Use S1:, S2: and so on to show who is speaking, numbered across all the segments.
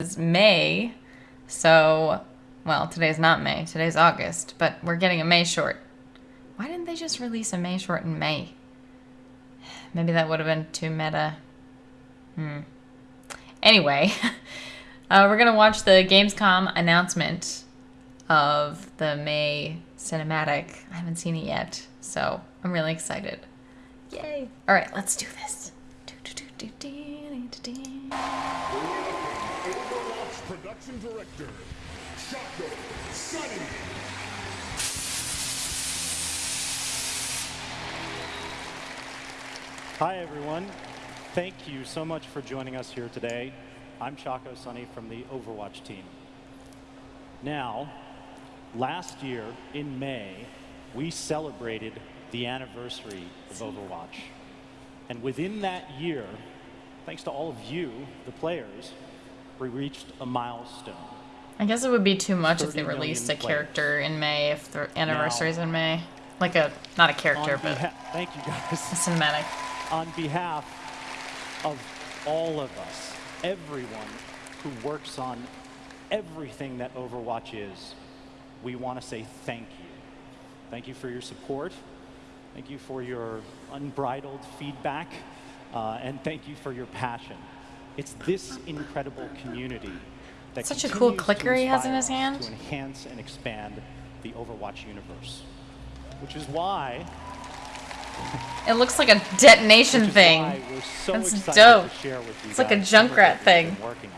S1: is May, so well, today's not May. Today's August, but we're getting a Mei short. Why didn't they just release a Mei short in May? Maybe that would have been too meta. Hmm. Anyway, uh, we're gonna watch the Gamescom announcement of the Mei cinematic. I haven't seen it yet, so I'm really excited. Yay! All right, let's do this.
S2: Overwatch production director, Chacko Sonny.
S3: Hi, everyone. Thank you so much for joining us here today. I'm Chacko Sonny from the Overwatch team. Now, last year in May, we celebrated the anniversary of Overwatch. And within that year, thanks to all of you, the players, we reached a milestone.
S1: I guess it would be too much if they released a
S3: players.
S1: character in May if the anniversary is in May. Like a not a character, but
S3: thank you
S1: a
S3: guys.
S1: cinematic.
S3: on behalf of all of us, everyone who works on everything that Overwatch is, we want to say thank you. Thank you for your support. Thank you for your unbridled feedback. Uh, and thank you for your passion. It's this incredible community that
S1: Such a cool clicker he has in his hand.
S3: To enhance and expand the Overwatch universe. Which is why
S1: It looks like a detonation thing.
S3: so
S1: That's dope.
S3: To share with you
S1: It's like a Junkrat thing.
S3: working on.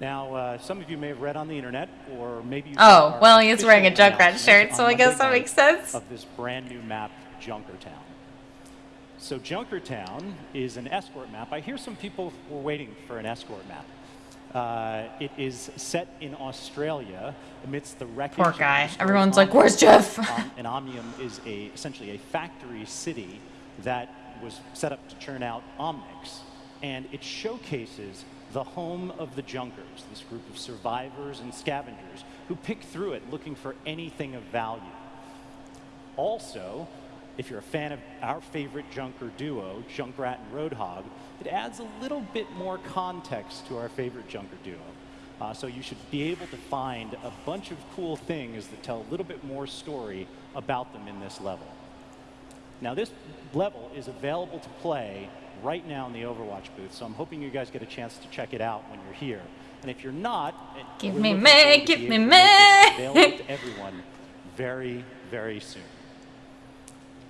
S3: Now, uh, some of you may have read on the internet, or maybe
S1: Oh, well, he's wearing a Junkrat shirt, so I guess that makes sense.
S3: Of this brand new map, Junkertown. So Junkertown is an escort map. I hear some people were waiting for an escort map. Uh, it is set in Australia amidst the wreckage.
S1: Poor guy. Everyone's like, "Where's Jeff?"
S3: Um, and Omnium is a essentially a factory city that was set up to churn out Omnics, and it showcases the home of the Junkers, this group of survivors and scavengers who pick through it looking for anything of value. Also, if you're a fan of our favorite Junker duo, Junkrat and Roadhog, it adds a little bit more context to our favorite Junker duo. Uh, so you should be able to find a bunch of cool things that tell a little bit more story about them in this level. Now this level is available to play right now in the Overwatch booth, so I'm hoping you guys get a chance to check it out when you're here. And if you're not,
S1: Give
S3: we're
S1: me
S3: Mei,
S1: give me
S3: able to make this
S1: May.
S3: Available to everyone very, very soon.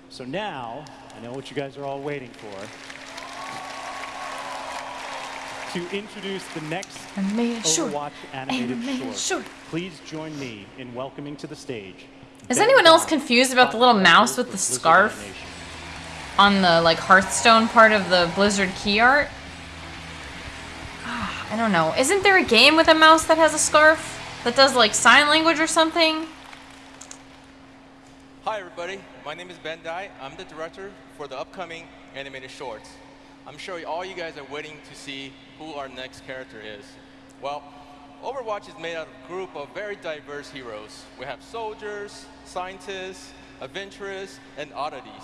S3: So now, I know what you guys are all waiting for. To introduce the next
S1: Animated short.
S3: Overwatch animated,
S1: Animated
S3: short,
S1: short.
S3: please join me in welcoming to the stage.
S1: Is
S3: Ben
S1: anyone else confused about the little mouse with the scarf? On the like Hearthstone part of the Blizzard key art? Ah, I don't know. Isn't there a game with a mouse that has a scarf? That does like sign language or something?
S4: Hi everybody, my name is Ben Dai. I'm the director for the upcoming animated shorts. I'm sure all you guys are waiting to see who our next character is. Well, Overwatch is made out of a group of very diverse heroes. We have soldiers, scientists, adventurers, and oddities.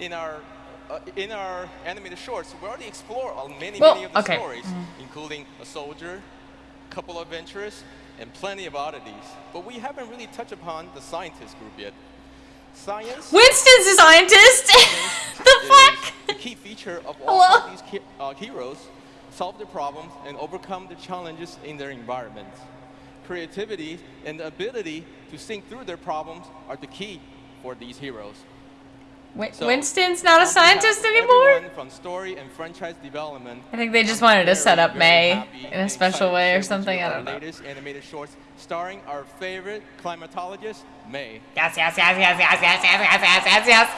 S4: In our uh, in our animated shorts, we already explore many,
S1: Well,
S4: many of the
S1: okay.
S4: stories, including a soldier, a couple of adventurers, and plenty of oddities. But we haven't really touched upon the scientist group yet. Science
S1: Winston's a scientist! the fuck?
S4: the key feature of all
S1: Hello?
S4: of these he- uh, heroes solve their problems and overcome the challenges in their environment. Creativity and the ability to think through their problems are the key for these heroes. So,
S1: Winston's not a scientist anymore?
S4: From story and franchise development.
S1: I think they just wanted to set up
S4: Mei
S1: in a special way or something. I don't know.
S4: Latest animated shorts starring our favorite climatologist, Mei.
S1: Yes, yes, yes, yes, yes, yes, yes, yes, yes, yes, yes.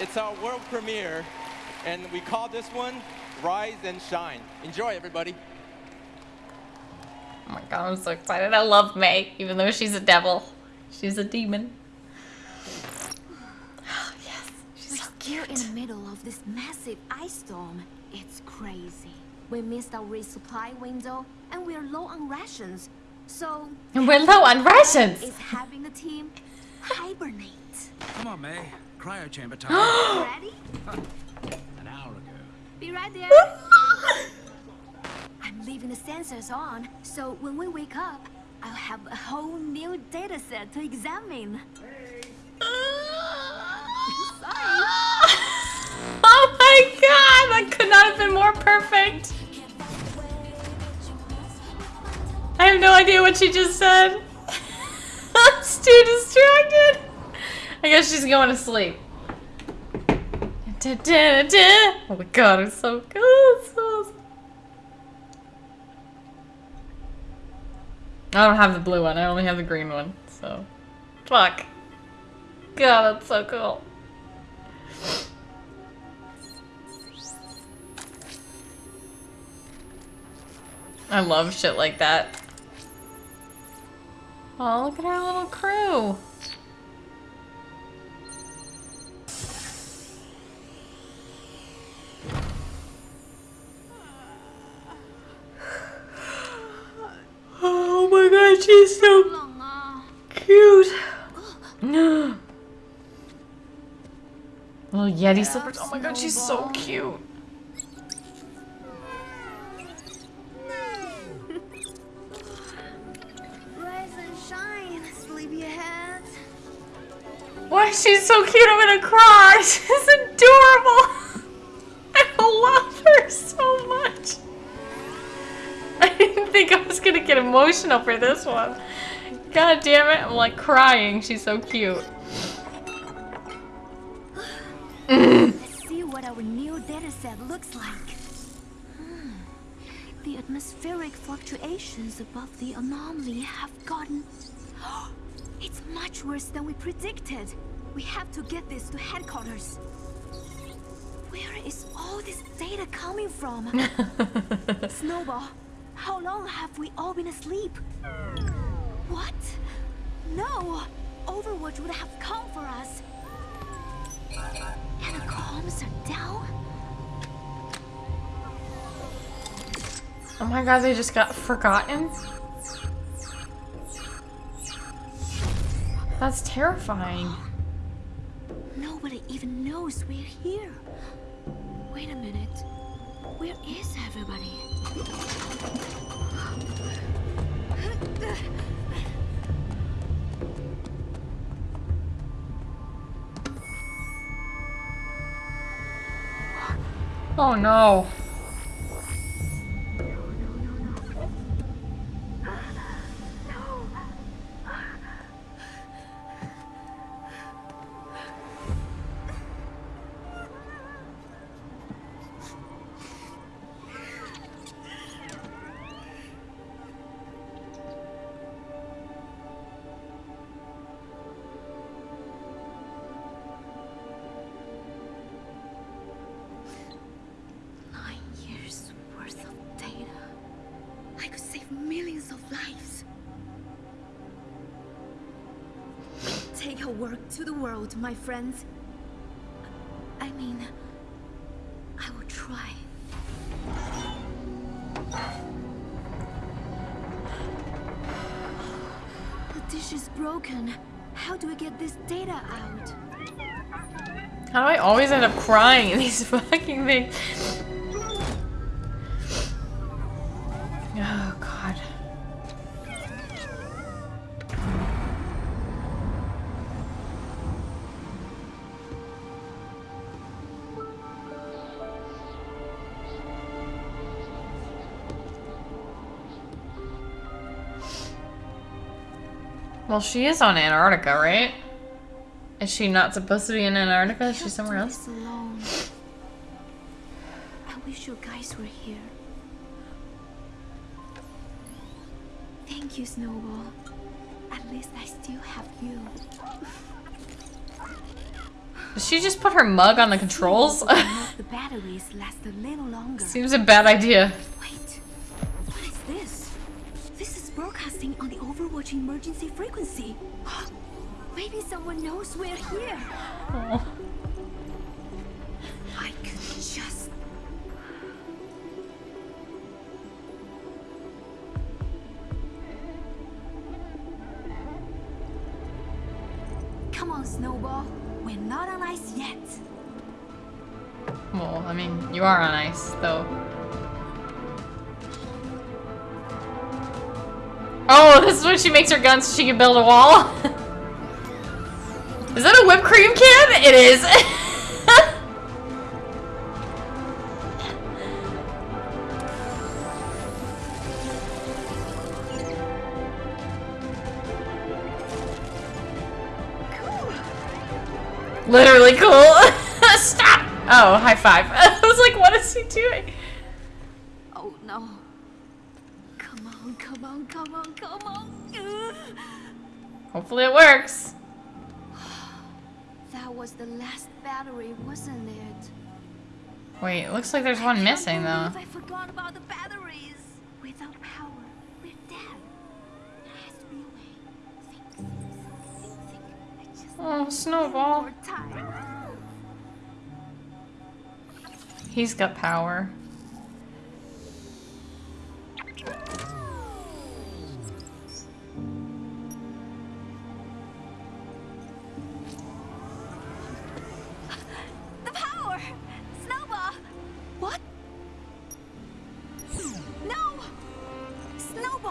S4: It's our world premiere, and we call this one Rise and Shine. Enjoy, everybody.
S1: Oh my god, I'm so excited. I love Mei, even though she's a devil. She's a demon. yes, she's so
S5: We're in
S1: cute.
S5: the middle of this massive ice storm. It's crazy. We missed our resupply window, and we're low on rations. So,
S1: And we're low on rations.
S5: is having the team hibernate.
S6: Come on, Mei. Cryo chamber time.
S5: Ready?
S6: An hour ago.
S5: Be right there. I'm leaving the sensors on, so when we wake up, I'll have a whole new data set to examine. Sorry.
S1: Oh my god, that could not have been more perfect. Have no idea what she just said. I'm too distracted. I guess she's going to sleep. Oh my god, it's so good. I don't have the blue one, I only have the green one, so. Fuck. God, that's so cool. I love shit like that. Oh, look at our little crew. Oh my god, she's so cute. Little Yeti slippers. Oh my god, she's so cute. Why she's so cute, I'm gonna cry. She's adorable. I love her so much. I didn't think I was gonna get emotional for this one. God damn it, I'm like crying. She's so cute.
S5: Let's see what our new dataset looks like. Hmm. The atmospheric fluctuations above the anomaly have gotten... It's much worse than we predicted. We have to get this to headquarters. Where is all this data coming from? Snowball, how long have we all been asleep? What? No! Overwatch would have come for us. And the comms are down?
S1: Oh my god, they just got forgotten? That's terrifying.
S5: Nobody even knows we're here. Wait a minute. Where is everybody?
S1: Oh no.
S5: Take our work to the world, my friends. I mean, I will try. The dish is broken. How do we get this data out?
S1: How do I always end up crying in these fucking things? Well, she is on Antarctica, right? Is she not supposed to be in Antarctica? Is she somewhere else?
S5: alone. I wish you guys were here. Thank you, Snowball. At least I still have you.
S1: Did she just put her mug on the controls?
S5: Snowball will make the batteries last a little longer.
S1: Seems a bad idea.
S5: Wait, what is this? This is broadcasting on the Overwatch emergency frequency. Maybe someone knows we're here.
S1: Oh.
S5: I could just. Come on, Snowball. We're not on ice yet.
S1: Well, I mean, you are on ice, though. Oh, this is when she makes her gun so she can build a wall? is that a whipped cream can? It is. Literally cool. Stop! Oh, high five. I was like, what is he doing?
S5: Oh no. Come on, come on, come on, come on. Ugh.
S1: Hopefully it works.
S5: That was the last battery, wasn't it?
S1: Wait, it looks like there's one missing though.
S5: I forgot about the batteries. Without power, we're dead. There has to be a way. Think, think, think. I just
S1: Oh, Snowball. He's got power.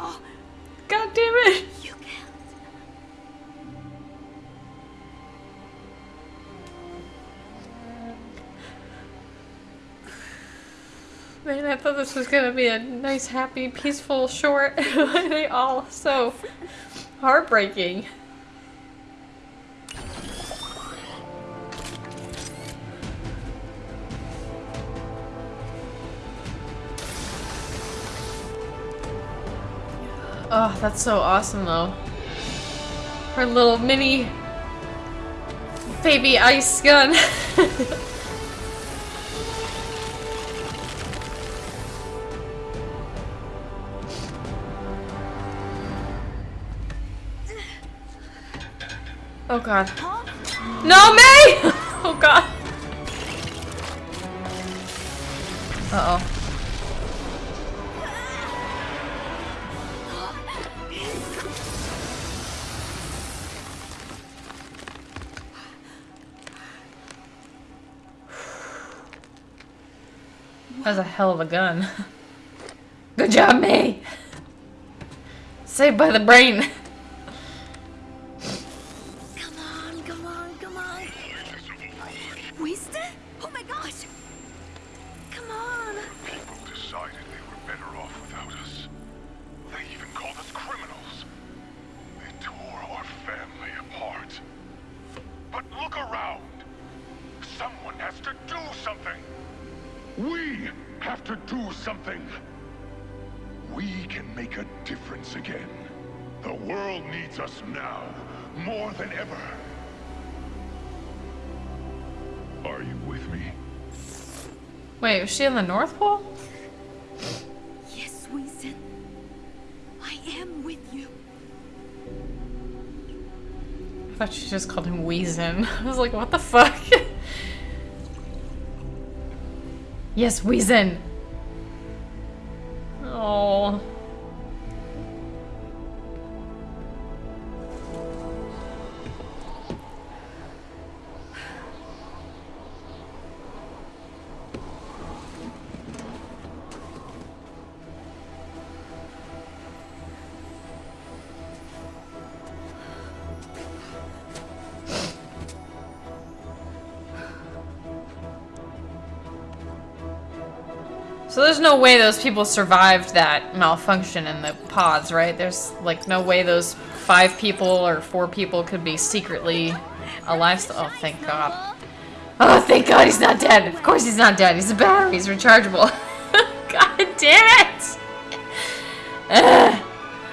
S1: God damn it!
S5: You can't.
S1: Man, I thought this was gonna be a nice, happy, peaceful short. They all so heartbreaking? Oh, that's so awesome though. Her little mini baby ice gun. oh god. No, Mei! Oh god. Uh That was a hell of a gun. Good job, Mei! Saved by the brain.
S2: Again. The world needs us now, more than ever. Are you with me?
S1: Wait, was she in the North Pole?
S5: Yes, Winston. I am with you.
S1: I thought she just called him Weezin. I was like, what the fuck? yes, Weezin. So there's no way those people survived that malfunction in the pods, right? There's like no way those five people or four people could be secretly alive. Oh, thank God. Oh, thank God he's not dead. Of course he's not dead. He's a battery. He's rechargeable. God damn it! Ugh.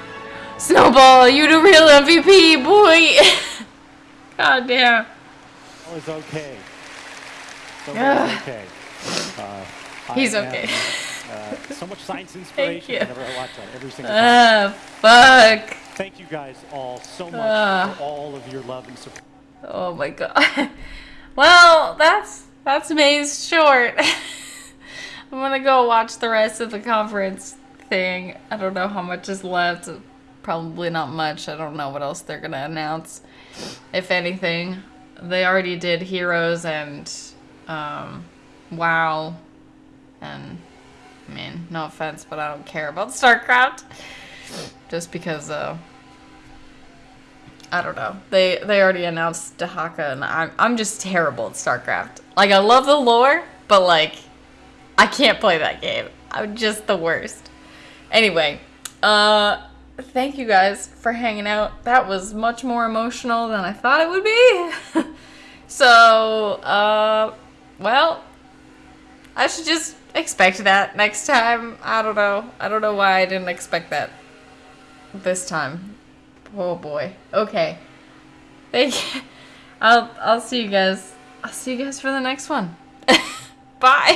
S1: Snowball, you the real MVP, boy. God damn.
S3: All is okay. So
S1: Ugh.
S3: okay. Uh, I
S1: He's
S3: am,
S1: okay.
S3: uh, so much science inspiration
S1: you.
S3: whenever I watch that every single time.
S1: Ah, fuck.
S3: Thank you guys all so much
S1: Ugh.
S3: for all of your love and support.
S1: Oh my god. Well, that's that's Mei's short. I'm gonna go watch the rest of the conference thing. I don't know how much is left. Probably not much. I don't know what else they're gonna announce, if anything. They already did Heroes and um, WoW, and I mean, no offense, but I don't care about StarCraft. Just because, uh, I don't know. They they already announced Dehaka, and I'm I'm just terrible at StarCraft. Like I love the lore, but like I can't play that game. I'm just the worst. Anyway, uh, thank you guys for hanging out. That was much more emotional than I thought it would be. so, uh, well, I should just expect that next time. I don't know. I don't know why I didn't expect that this time. Oh boy. Okay. Thank you. I'll I'll see you guys. I'll see you guys for the next one. Bye.